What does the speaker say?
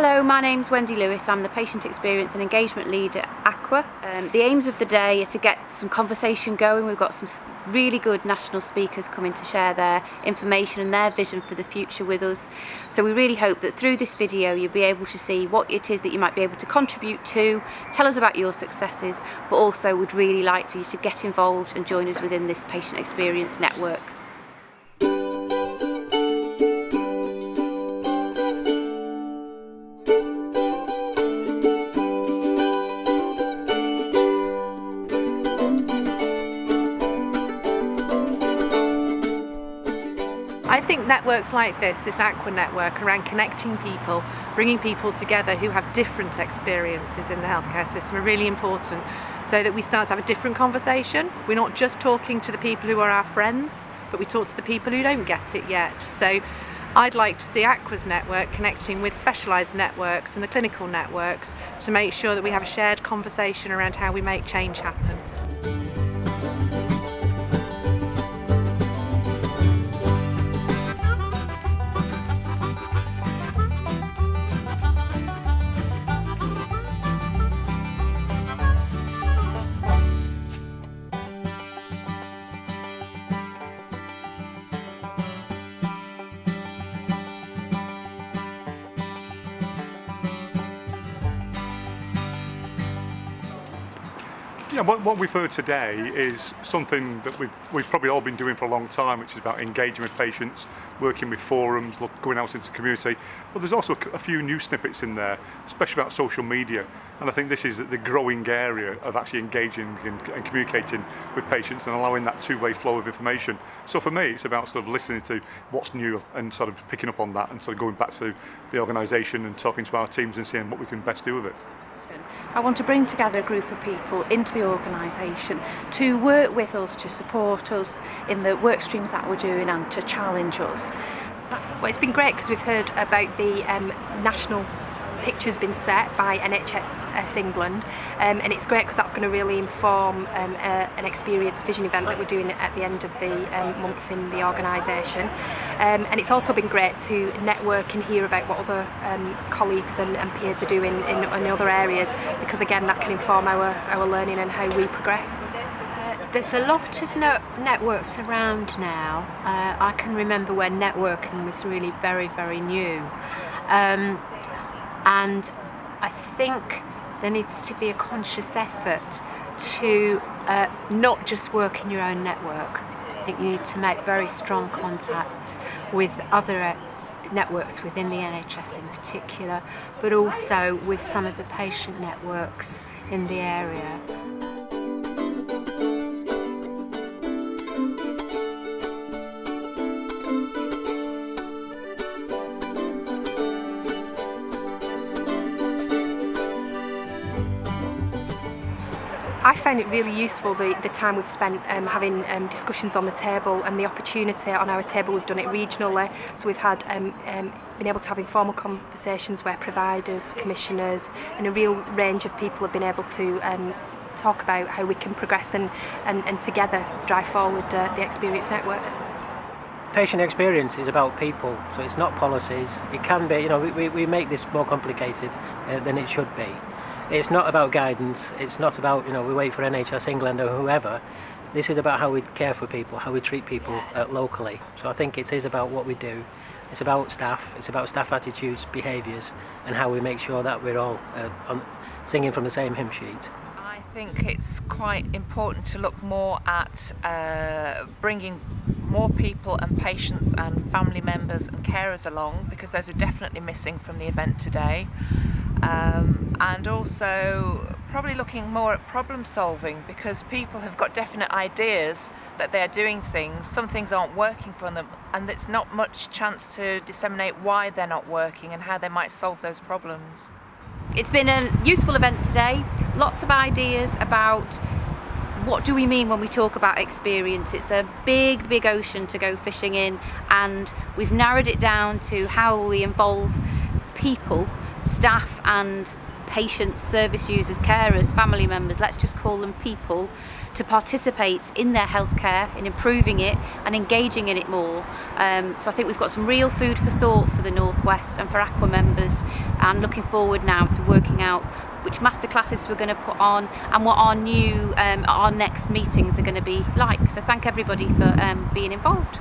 Hello, my name's Wendy Lewis. I'm the Patient Experience and Engagement Lead at Aqua. Um, the aims of the day are to get some conversation going. We've got some really good national speakers coming to share their information and their vision for the future with us. So we really hope that through this video you'll be able to see what it is that you might be able to contribute to, tell us about your successes, but also would really like you to get involved and join us within this Patient Experience Network. Networks like this, this Aqua network around connecting people, bringing people together who have different experiences in the healthcare system are really important so that we start to have a different conversation. We're not just talking to the people who are our friends, but we talk to the people who don't get it yet. So I'd like to see Aqua's network connecting with specialised networks and the clinical networks to make sure that we have a shared conversation around how we make change happen. What, what we've heard today is something that we've, we've probably all been doing for a long time, which is about engaging with patients, working with forums, look, going out into the community. But there's also a few new snippets in there, especially about social media. And I think this is the growing area of actually engaging and, and communicating with patients and allowing that two-way flow of information. So for me, it's about sort of listening to what's new and sort of picking up on that and sort of going back to the organisation and talking to our teams and seeing what we can best do with it. I want to bring together a group of people into the organisation to work with us, to support us in the work streams that we're doing and to challenge us. Well, it's been great because we've heard about the um, national pictures been set by NHS England um, and it's great because that's going to really inform um, an experience vision event that we're doing at the end of the um, month in the organisation um, and it's also been great to network and hear about what other um, colleagues and, and, peers are doing in, in, other areas because again that can inform our, our learning and how we progress. Uh, there's a lot of no networks around now. Uh, I can remember when networking was really very, very new. Um, and I think there needs to be a conscious effort to uh, not just work in your own network. I think you need to make very strong contacts with other uh, networks within the NHS in particular, but also with some of the patient networks in the area. I found it really useful the, the time we've spent um, having um, discussions on the table and the opportunity on our table we've done it regionally so we've had um, um, been able to have informal conversations where providers, commissioners and a real range of people have been able to um, talk about how we can progress and, and, and together drive forward uh, the experience network. patient experience is about people, so it's not policies. It can be, you know, we, we make this more complicated uh, than it should be. It's not about guidance, it's not about, you know, we wait for NHS England or whoever. This is about how we care for people, how we treat people uh, locally. So I think it is about what we do. It's about staff, it's about staff attitudes, behaviours and how we make sure that we're all uh, on, singing from the same hymn sheet. I think it's quite important to look more at uh, bringing more people and patients and family members and carers along because those are definitely missing from the event today um, and also probably looking more at problem solving because people have got definite ideas that they're doing things, some things aren't working for them and it's not much chance to disseminate why they're not working and how they might solve those problems. It's been a useful event today, lots of ideas about what do we mean when we talk about experience? It's a big, big ocean to go fishing in and we've narrowed it down to how we involve people staff and patients, service users, carers, family members, let's just call them people, to participate in their healthcare, in improving it and engaging in it more. Um, so I think we've got some real food for thought for the North West and for Aqua members and looking forward now to working out which masterclasses we're going to put on and what our new, um, our next meetings are going to be like. So thank everybody for um, being involved.